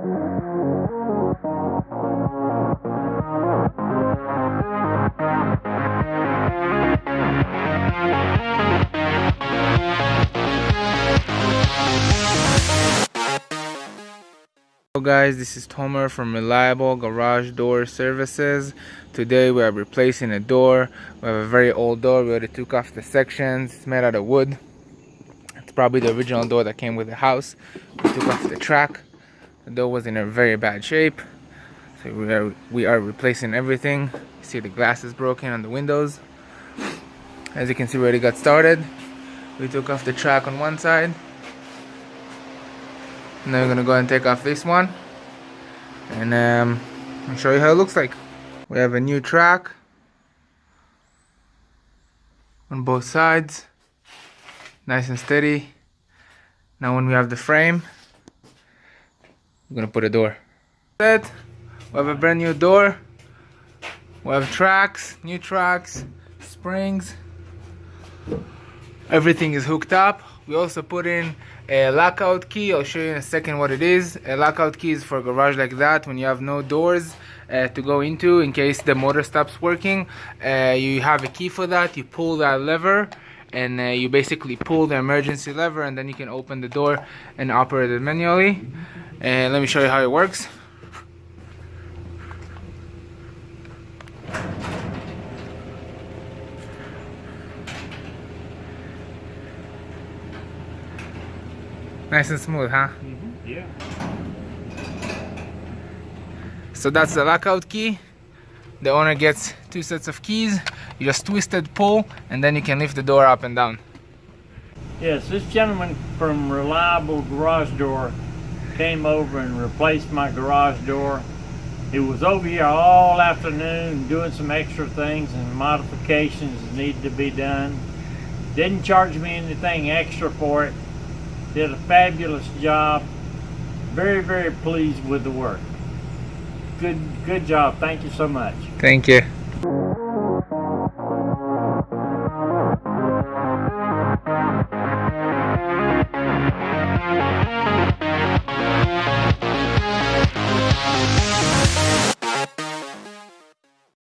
Hello guys, this is Tomer from Reliable Garage Door Services. Today we are replacing a door. We have a very old door. We already took off the sections. It's made out of wood. It's probably the original door that came with the house. We took off the track. The door was in a very bad shape. So we are, we are replacing everything. You see the glass is broken on the windows. As you can see, we already got started. We took off the track on one side now we're gonna go and take off this one and um, I'll show you how it looks like we have a new track on both sides nice and steady now when we have the frame we're gonna put a door. Set we have a brand new door. We have tracks new tracks springs. Everything is hooked up. We also put in a lockout key. I'll show you in a second what it is. A lockout key is for a garage like that when you have no doors uh, to go into in case the motor stops working. Uh, you have a key for that. You pull that lever and uh, you basically pull the emergency lever and then you can open the door and operate it manually and let me show you how it works Nice and smooth, huh? Mm -hmm. Yeah. So that's the lockout key. The owner gets two sets of keys. You just twist it, pull, and then you can lift the door up and down. Yes, this gentleman from Reliable Garage Door came over and replaced my garage door. He was over here all afternoon doing some extra things and modifications needed to be done. Didn't charge me anything extra for it did a fabulous job. Very, very pleased with the work. Good, good job. Thank you so much. Thank you.